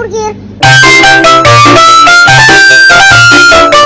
hambúrguer.